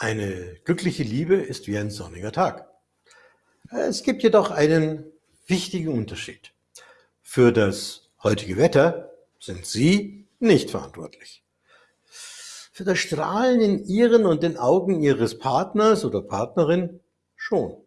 Eine glückliche Liebe ist wie ein sonniger Tag. Es gibt jedoch einen wichtigen Unterschied. Für das heutige Wetter sind Sie nicht verantwortlich. Für das Strahlen in Ihren und den Augen Ihres Partners oder Partnerin schon.